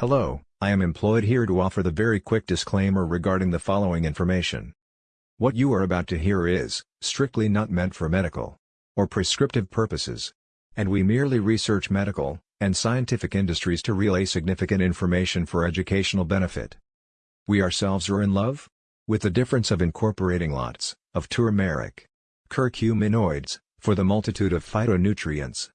Hello, I am employed here to offer the very quick disclaimer regarding the following information. What you are about to hear is, strictly not meant for medical or prescriptive purposes. And we merely research medical and scientific industries to relay significant information for educational benefit. We ourselves are in love with the difference of incorporating lots of turmeric curcuminoids for the multitude of phytonutrients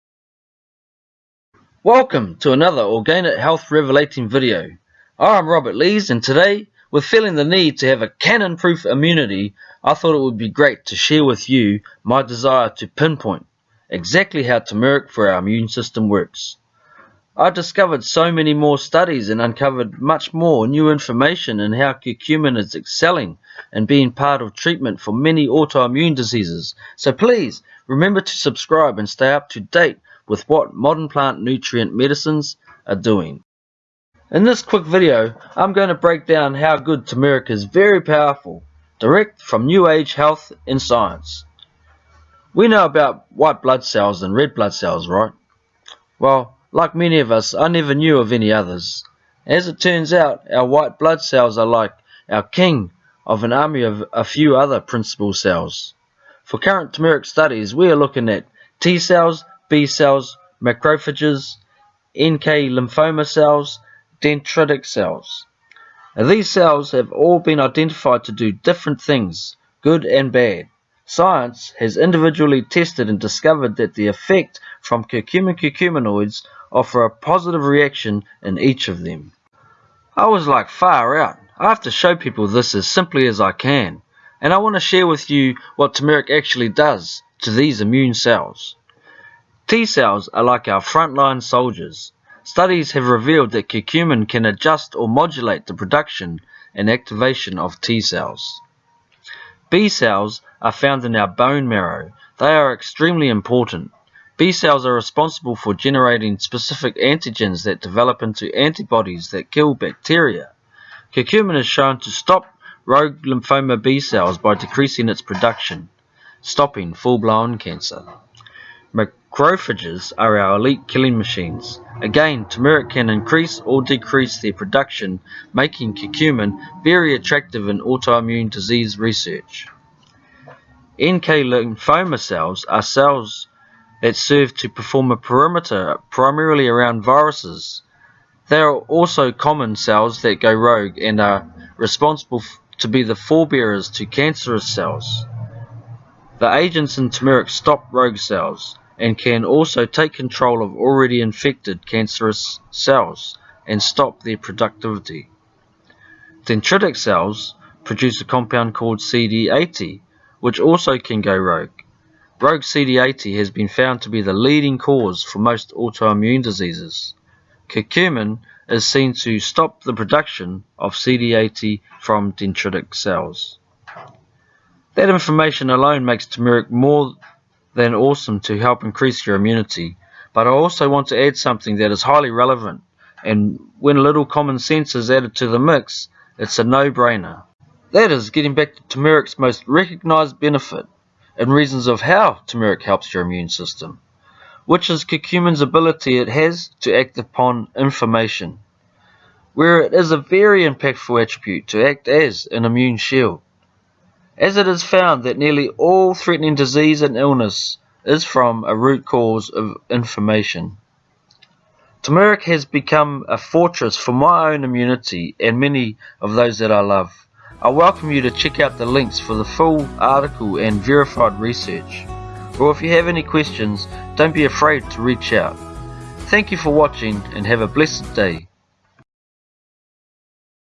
Welcome to another Organic Health Revelating video. I'm Robert Lees and today, with feeling the need to have a cannon-proof immunity, I thought it would be great to share with you my desire to pinpoint exactly how turmeric for our immune system works. I've discovered so many more studies and uncovered much more new information in how curcumin is excelling and being part of treatment for many autoimmune diseases. So please remember to subscribe and stay up to date with what modern plant nutrient medicines are doing. In this quick video, I'm going to break down how good turmeric is very powerful, direct from New Age health and science. We know about white blood cells and red blood cells, right? Well, like many of us, I never knew of any others. As it turns out, our white blood cells are like our king of an army of a few other principal cells. For current turmeric studies, we are looking at T cells, B cells, macrophages, NK lymphoma cells, dendritic cells. Now, these cells have all been identified to do different things, good and bad. Science has individually tested and discovered that the effect from curcumin curcuminoids offer a positive reaction in each of them. I was like far out. I have to show people this as simply as I can. And I want to share with you what turmeric actually does to these immune cells. T cells are like our frontline soldiers. Studies have revealed that curcumin can adjust or modulate the production and activation of T cells. B cells are found in our bone marrow. They are extremely important. B cells are responsible for generating specific antigens that develop into antibodies that kill bacteria. Curcumin is shown to stop rogue lymphoma B cells by decreasing its production, stopping full-blown cancer. Macrophages are our elite killing machines. Again, turmeric can increase or decrease their production, making curcumin very attractive in autoimmune disease research. NK lymphoma cells are cells that serve to perform a perimeter primarily around viruses. They are also common cells that go rogue and are responsible to be the forebearers to cancerous cells. The agents in turmeric stop rogue cells and can also take control of already infected cancerous cells and stop their productivity. Dendritic cells produce a compound called CD80, which also can go rogue. Rogue CD80 has been found to be the leading cause for most autoimmune diseases. Curcumin is seen to stop the production of CD80 from dendritic cells. That information alone makes turmeric more than awesome to help increase your immunity. But I also want to add something that is highly relevant, and when a little common sense is added to the mix, it's a no-brainer. That is getting back to turmeric's most recognized benefit and reasons of how turmeric helps your immune system, which is curcumin's ability it has to act upon inflammation, where it is a very impactful attribute to act as an immune shield as it is found that nearly all threatening disease and illness is from a root cause of inflammation. Turmeric has become a fortress for my own immunity and many of those that I love. I welcome you to check out the links for the full article and verified research. Or if you have any questions, don't be afraid to reach out. Thank you for watching and have a blessed day.